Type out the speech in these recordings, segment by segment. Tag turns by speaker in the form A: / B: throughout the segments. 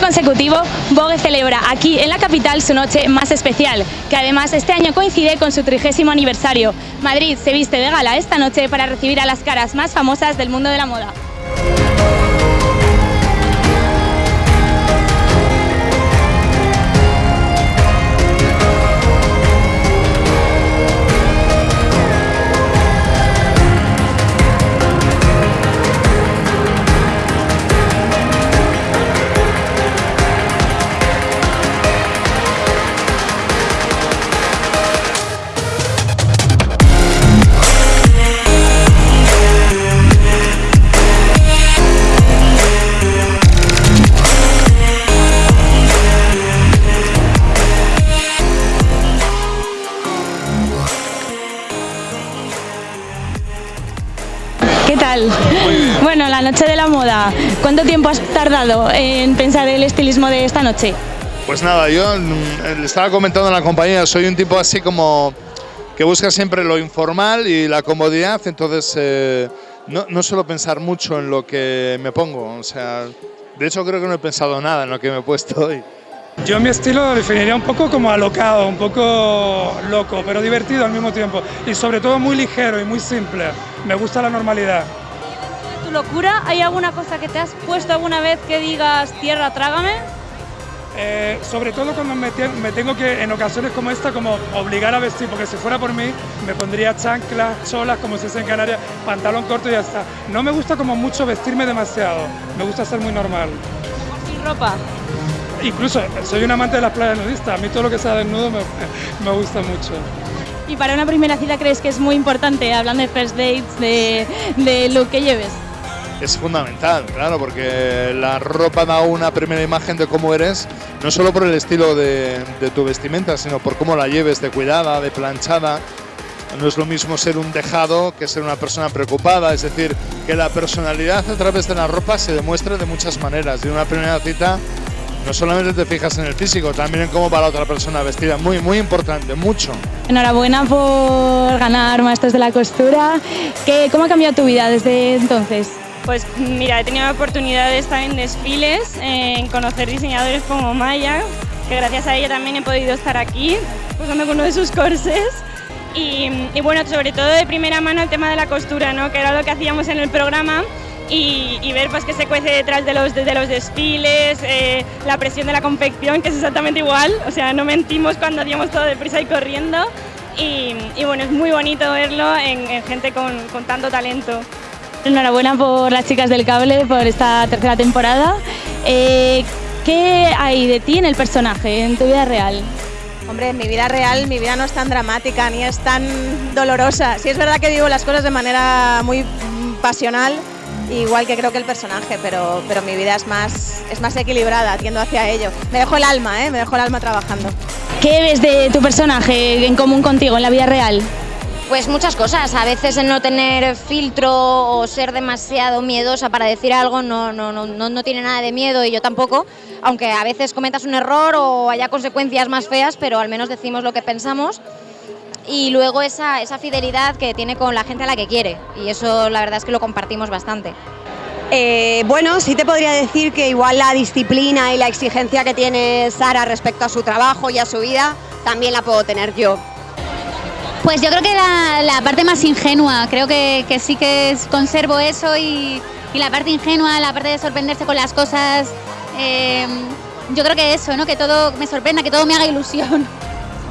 A: consecutivo, Vogue celebra aquí en la capital su noche más especial, que además este año coincide con su trigésimo aniversario. Madrid se viste de gala esta noche para recibir a las caras más famosas del mundo de la moda. ¿Qué tal? Bueno, la noche de la moda. ¿Cuánto tiempo has tardado en pensar el estilismo de esta noche?
B: Pues nada, yo mm, le estaba comentando en la compañía, soy un tipo así como que busca siempre lo informal y la comodidad, entonces eh, no, no suelo pensar mucho en lo que me pongo, o sea, de hecho creo que no he pensado nada en lo que me he puesto hoy.
C: Yo mi estilo lo definiría un poco como alocado, un poco loco, pero divertido al mismo tiempo. Y sobre todo muy ligero y muy simple. Me gusta la normalidad.
A: ¿Tu locura? ¿Hay alguna cosa que te has puesto alguna vez que digas tierra, trágame?
C: Eh, sobre todo cuando me, te- me tengo que, en ocasiones como esta, como obligar a vestir, porque si fuera por mí, me pondría chanclas, cholas, como se dice en Canarias, pantalón corto y ya está. No me gusta como mucho vestirme demasiado, me gusta ser muy normal.
A: Sin ropa.
C: Incluso soy un amante de las playas nudistas, a mí todo lo que sea desnudo me, me gusta mucho.
A: ¿Y para una primera cita crees que es muy importante, hablando de first dates, de, de lo que lleves?
B: Es fundamental, claro, porque la ropa da una primera imagen de cómo eres, no solo por el estilo de, de tu vestimenta, sino por cómo la lleves, de cuidada, de planchada. No es lo mismo ser un dejado que ser una persona preocupada, es decir, que la personalidad a través de la ropa se demuestra de muchas maneras. Y en una primera cita no solamente te fijas en el físico, también en cómo va la otra persona vestida. Muy, muy importante, mucho.
A: Enhorabuena por ganar Maestros de la Costura. ¿Qué, ¿Cómo ha cambiado tu vida desde entonces?
D: Pues mira, he tenido la oportunidad de estar en desfiles, en conocer diseñadores como Maya, que gracias a ella también he podido estar aquí, usando uno de sus corsés. Y, y bueno, sobre todo de primera mano el tema de la costura, ¿no? que era lo que hacíamos en el programa. Y, y ver pues, que se cuece detrás de los, de los desfiles, eh, la presión de la confección, que es exactamente igual, o sea, no mentimos cuando hacíamos todo deprisa y corriendo. Y, y bueno, es muy bonito verlo en, en gente con, con tanto talento.
A: Enhorabuena por las chicas del cable, por esta tercera temporada. Eh, ¿Qué hay de ti en el personaje, en tu vida real?
E: Hombre, en mi vida real, mi vida no es tan dramática ni es tan dolorosa. Sí es verdad que vivo las cosas de manera muy pasional, igual que creo que el personaje, pero, pero mi vida es más, es más equilibrada, tiendo hacia ello. Me dejo el alma, ¿eh? me dejo el alma trabajando.
A: ¿Qué ves de tu personaje en común contigo en la vida real?
F: Pues muchas cosas, a veces el no tener filtro o ser demasiado miedosa para decir algo no, no, no, no, no tiene nada de miedo y yo tampoco, aunque a veces cometas un error o haya consecuencias más feas, pero al menos decimos lo que pensamos. Y luego esa, esa fidelidad que tiene con la gente a la que quiere y eso la verdad es que lo compartimos bastante.
G: Eh, bueno, sí te podría decir que igual la disciplina y la exigencia que tiene Sara respecto a su trabajo y a su vida, también la puedo tener yo.
H: Pues yo creo que la, la parte más ingenua, creo que, que sí que es- conservo eso y, y la parte ingenua, la parte de sorprenderse con las cosas, eh, yo creo que eso, ¿no? que todo me sorprenda, que todo me haga ilusión.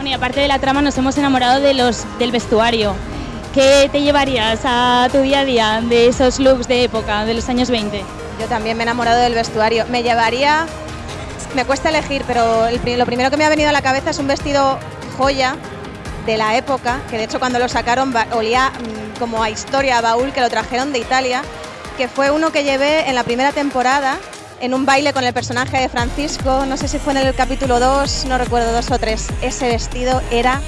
A: Y aparte de la trama, nos hemos enamorado de los, del vestuario. ¿Qué te llevarías a tu día a día de esos looks de época, de los años 20?
E: Yo también me he enamorado del vestuario. Me llevaría, me cuesta elegir, pero lo primero que me ha venido a la cabeza es un vestido joya de la época, que de hecho cuando lo sacaron olía mm, como a historia, a baúl, que lo trajeron de Italia, que fue uno que llevé en la primera temporada en un baile con el personaje de Francisco, no sé si fue en el capítulo 2, no recuerdo, dos o tres. Ese vestido era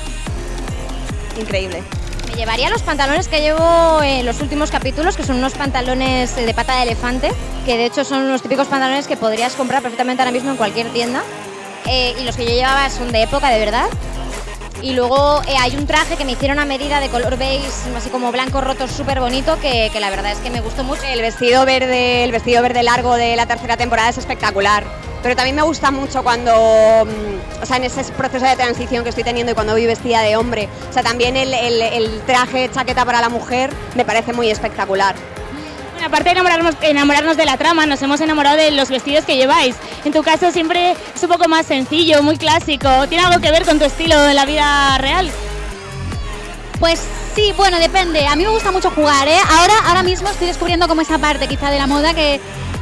E: increíble.
F: Me llevaría los pantalones que llevo en los últimos capítulos, que son unos pantalones de pata de elefante, que de hecho son unos típicos pantalones que podrías comprar perfectamente ahora mismo en cualquier tienda. Eh, y los que yo llevaba son de época, de verdad. Y luego eh, hay un traje que me hicieron a medida de color beige, así como blanco roto, súper bonito, que, que la verdad es que me gustó mucho.
G: El vestido verde, el vestido verde largo de la tercera temporada es espectacular. pero también me gusta mucho cuando, mm, o sea, en ese proceso de transición que estoy teniendo y cuando voy vestida de hombre, o sea, también el, el- el traje chaqueta para la mujer me parece muy espectacular.
A: Bueno, aparte de enamorarnos, enamorarnos de la trama, nos hemos enamorado de los vestidos que lleváis. En tu caso siempre es un poco más sencillo, muy clásico. ¿Tiene algo que ver con tu estilo en la vida real?
H: Pues sí, bueno, depende. A mí me gusta mucho jugar, ¿eh? Ahora, ahora mismo estoy descubriendo como esa parte quizá de la moda que,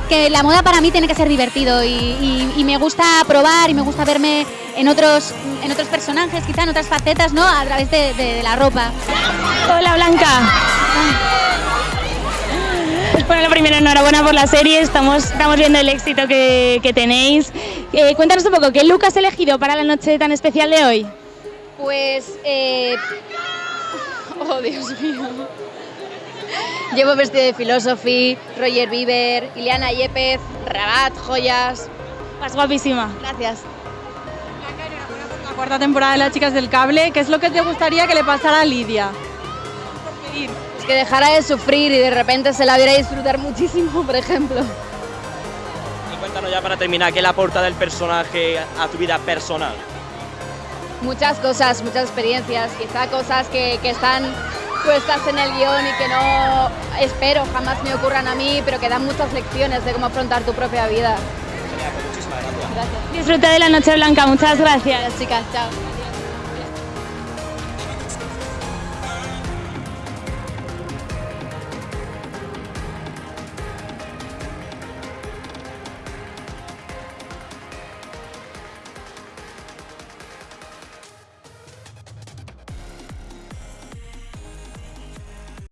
H: que la moda para mí tiene que ser divertido y, y- y me gusta probar y me gusta verme en otros, en otros personajes, quizá en otras facetas, ¿no? A través de, de- de la ropa.
A: Hola Blanca. Bueno, lo primero, enhorabuena por la serie, estamos, estamos viendo el éxito que, que tenéis. Eh, cuéntanos un poco, ¿qué look has elegido para la noche tan especial de hoy?
I: Pues, eh... oh Dios mío. Llevo vestido de Philosophy, Roger Bieber, Ileana Yepes, Rabat, joyas.
A: Vas guapísima.
I: Gracias.
J: La cuarta temporada de Las Chicas del Cable, ¿qué es lo que te gustaría que le pasara a Lidia?
I: Es que dejara de sufrir y de repente se la viera disfrutar muchísimo, por ejemplo.
K: Y cuéntanos ya para terminar, ¿qué le aporta del personaje a tu vida personal?
I: Muchas cosas, muchas experiencias, quizá cosas que, que están puestas en el guion y que no espero jamás me ocurran a mí, pero que dan muchas lecciones de cómo afrontar tu propia vida.
K: Muchísimas gracias.
I: Gracias.
A: Disfruta de la noche blanca, muchas gracias.
I: Chicas, chao.